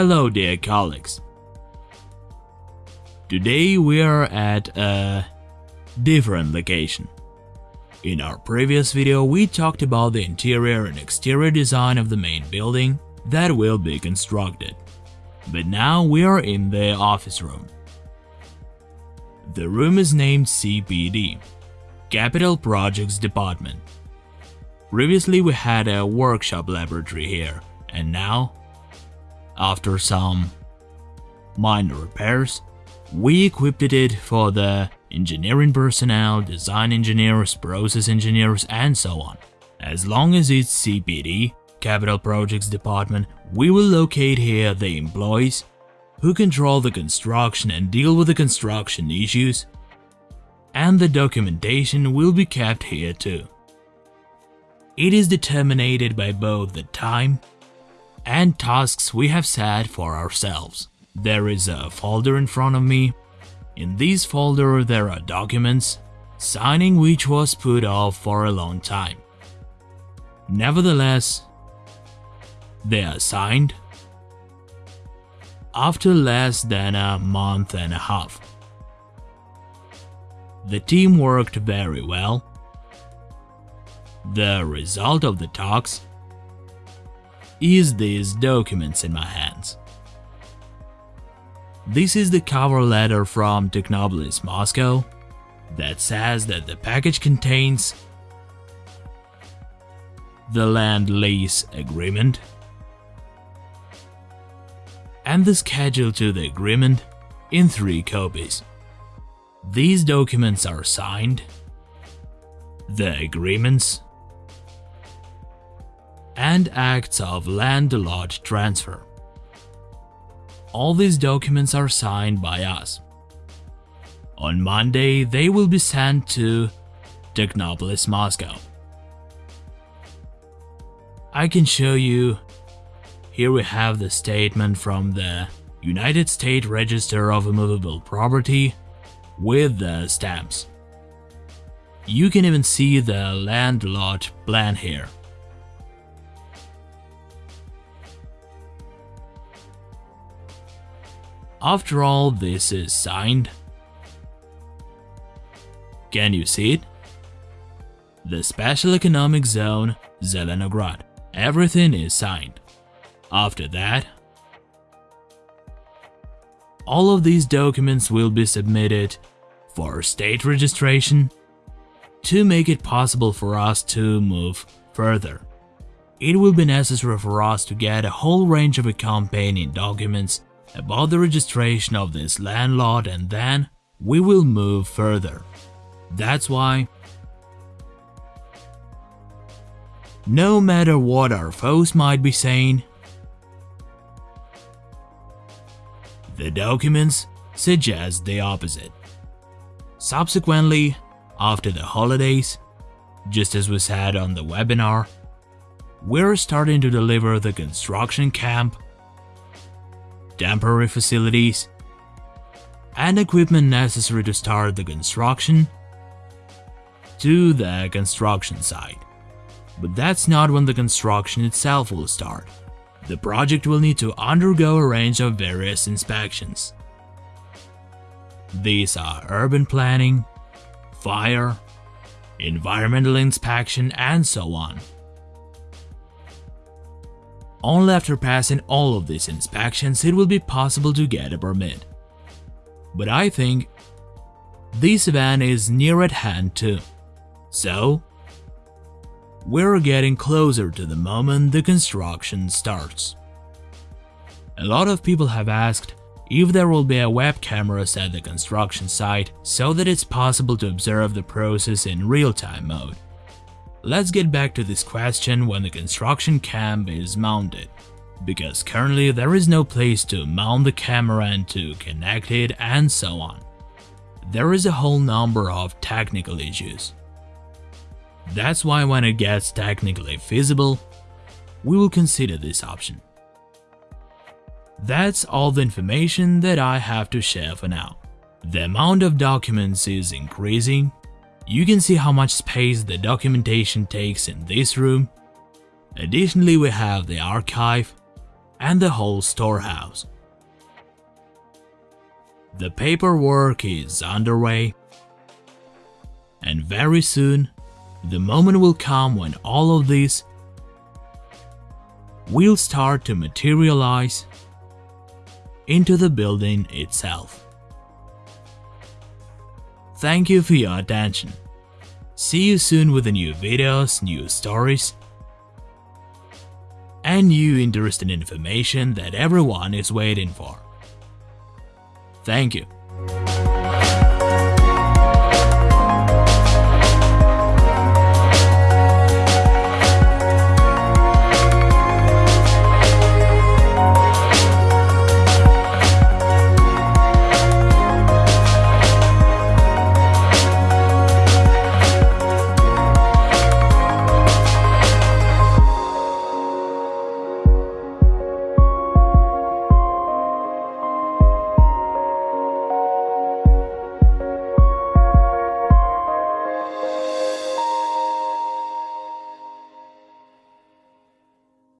Hello dear colleagues. Today we are at a different location. In our previous video we talked about the interior and exterior design of the main building that will be constructed. But now we are in the office room. The room is named CPD, Capital Projects Department. Previously we had a workshop laboratory here, and now, after some minor repairs, we equipped it for the engineering personnel, design engineers, process engineers, and so on. As long as it's CPD, Capital Projects Department, we will locate here the employees who control the construction and deal with the construction issues, and the documentation will be kept here too. It is determined by both the time and tasks we have set for ourselves. There is a folder in front of me. In this folder there are documents, signing which was put off for a long time. Nevertheless, they are signed after less than a month and a half. The team worked very well. The result of the talks is these documents in my hands. This is the cover letter from Technopolis Moscow that says that the package contains the land lease agreement and the schedule to the agreement in three copies. These documents are signed, the agreements, and acts of land lot transfer. All these documents are signed by us. On Monday, they will be sent to Technopolis, Moscow. I can show you here we have the statement from the Unified State Register of Immovable Property with the stamps. You can even see the land lot plan here. After all this is signed, can you see it? The Special Economic Zone, Zelenograd. Everything is signed. After that, all of these documents will be submitted for state registration to make it possible for us to move further. It will be necessary for us to get a whole range of accompanying documents about the registration of this land lot and then we will move further. That's why no matter what our foes might be saying, The documents suggest the opposite. Subsequently, after the holidays, just as we said on the webinar, we're starting to deliver the construction camp, temporary facilities, and equipment necessary to start the construction to the construction site. But that's not when the construction itself will start the project will need to undergo a range of various inspections. These are urban planning, fire, environmental inspection, and so on. Only after passing all of these inspections it will be possible to get a permit. But I think this event is near at hand too. So, we're getting closer to the moment the construction starts. A lot of people have asked if there will be a web cameras at the construction site so that it's possible to observe the process in real-time mode. Let's get back to this question when the construction camp is mounted, because currently there is no place to mount the camera and to connect it and so on. There is a whole number of technical issues. That's why when it gets technically feasible, we will consider this option. That's all the information that I have to share for now. The amount of documents is increasing. You can see how much space the documentation takes in this room. Additionally, we have the archive and the whole storehouse. The paperwork is underway, and very soon, the moment will come when all of this will start to materialize into the building itself. Thank you for your attention. See you soon with the new videos, new stories, and new interesting information that everyone is waiting for. Thank you.